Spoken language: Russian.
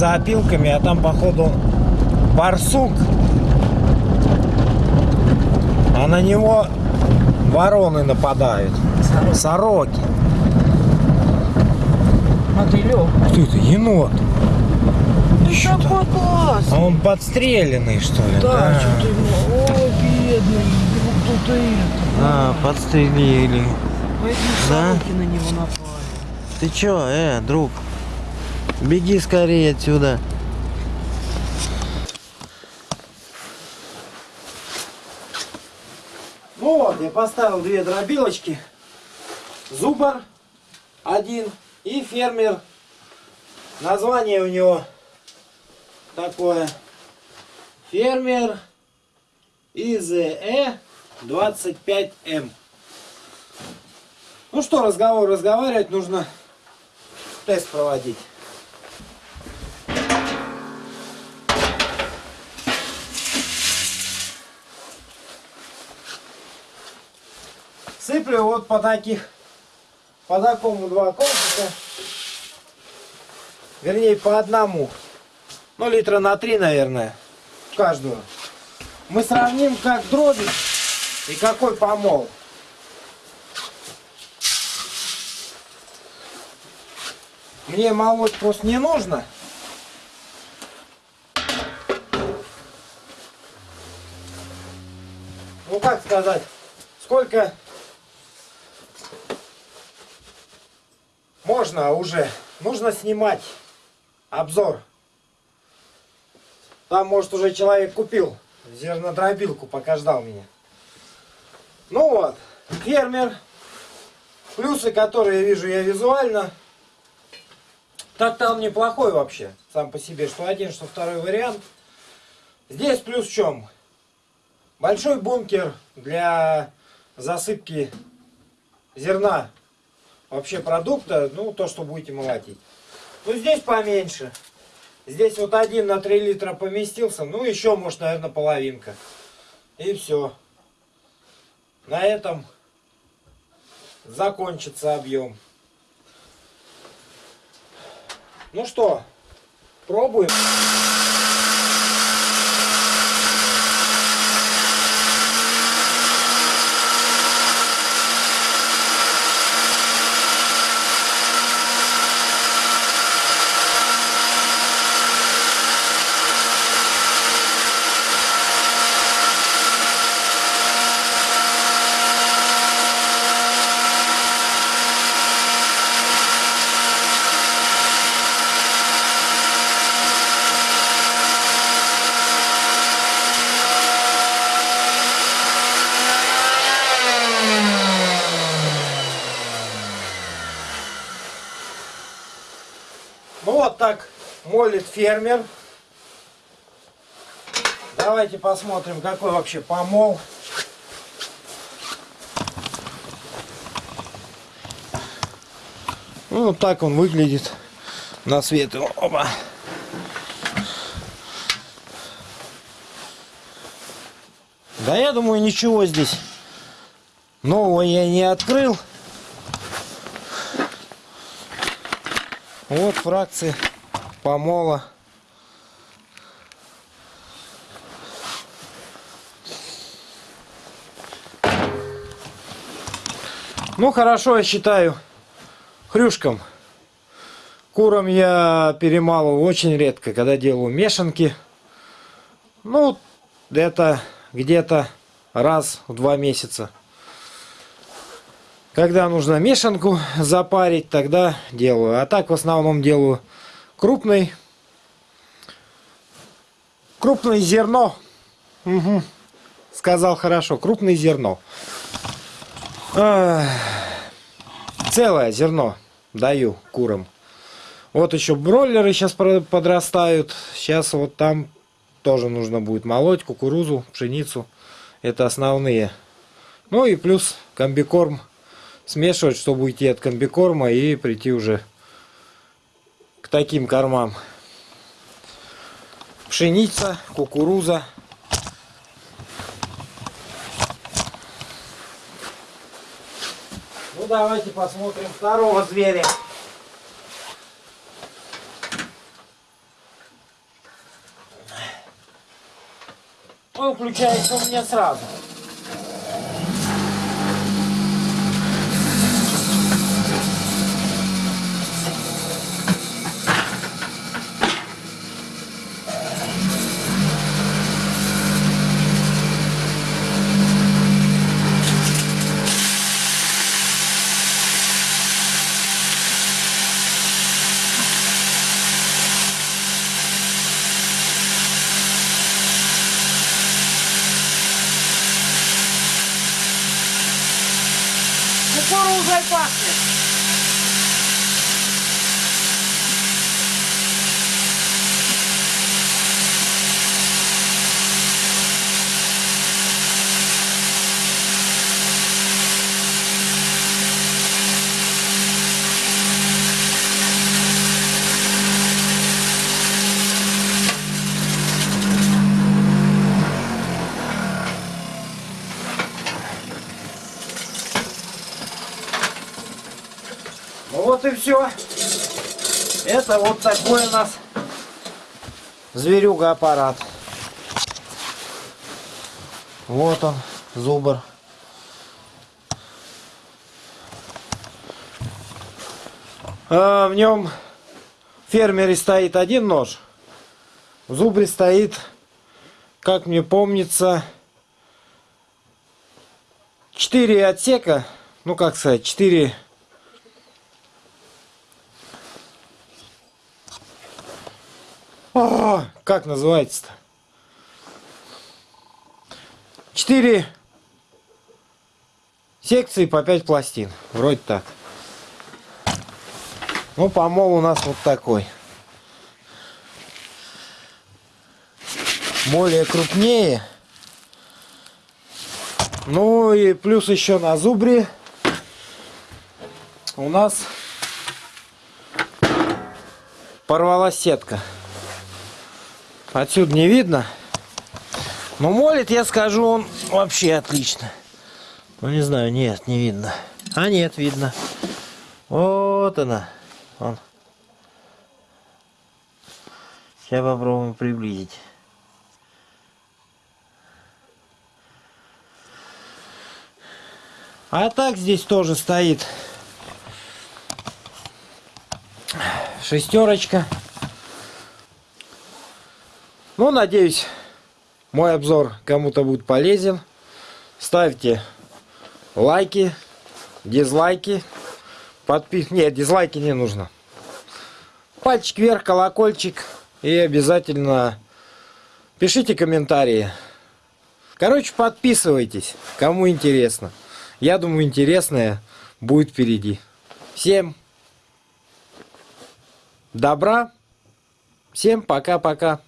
за опилками, а там, походу, барсук. А на него вороны нападают. Сороки. Сороки. Мотылек. Кто это? Енот. Ты Чё там? такой класс. А он подстреленный, что ли? Да, что-то ему. Ой, бедный. Его кто-то это. А, подстрелили. Пойди Да? сороки на него напали. Ты чё, э, друг? Беги скорее отсюда. Ну вот, я поставил две дробилочки. Зубр один и фермер. Название у него такое. Фермер ИЗЭ 25М. Ну что, разговор разговаривать, нужно тест проводить. Сыплю вот по таких, по такому два кончика. Вернее, по одному. Ну, литра на три, наверное, каждую. Мы сравним, как дробить и какой помол. Мне молоть просто не нужно. Ну как сказать, сколько можно уже, нужно снимать обзор. Там, может, уже человек купил зернодробилку, пока ждал меня. Ну вот, фермер. Плюсы, которые вижу я визуально. Так-то он неплохой вообще, сам по себе, что один, что второй вариант. Здесь плюс в чем? Большой бункер для засыпки зерна, вообще продукта, ну то, что будете молотить. Ну здесь поменьше. Здесь вот один на 3 литра поместился, ну еще может, наверное, половинка. И все. На этом закончится объем. Ну что, пробуем. Так молит фермер. Давайте посмотрим, какой вообще помол. Ну, вот так он выглядит на свет. Оба. Да я думаю, ничего здесь нового я не открыл. Вот фракции помола. Ну хорошо, я считаю хрюшкам. Курам я перемалываю очень редко, когда делаю мешанки. Ну, это где-то раз в два месяца. Когда нужно мешанку запарить, тогда делаю. А так в основном делаю крупный. Крупное зерно. Угу. Сказал хорошо. Крупное зерно. Ах. Целое зерно даю курам. Вот еще бройлеры сейчас подрастают. Сейчас вот там тоже нужно будет молоть кукурузу, пшеницу. Это основные. Ну и плюс комбикорм смешивать, чтобы уйти от комбикорма и прийти уже к таким кормам. Пшеница, кукуруза. Ну давайте посмотрим второго зверя. Он включается у меня сразу. vai, Quatro. Это вот такой у нас зверюга аппарат. Вот он, зубр. А, в нем в фермере стоит один нож. В зубре стоит, как мне помнится, четыре отсека. Ну, как сказать, четыре А, как называется-то? Четыре секции по 5 пластин. Вроде так. Ну, помол у нас вот такой. Более крупнее. Ну и плюс еще на зубре у нас порвалась сетка. Отсюда не видно. Но молит, я скажу, он вообще отлично. Ну, не знаю, нет, не видно. А нет, видно. Вот она. Он. Сейчас попробуем приблизить. А так здесь тоже стоит шестерочка. Ну, надеюсь, мой обзор кому-то будет полезен. Ставьте лайки, дизлайки. Подпис... Нет, дизлайки не нужно. Пальчик вверх, колокольчик. И обязательно пишите комментарии. Короче, подписывайтесь, кому интересно. Я думаю, интересное будет впереди. Всем добра. Всем пока-пока.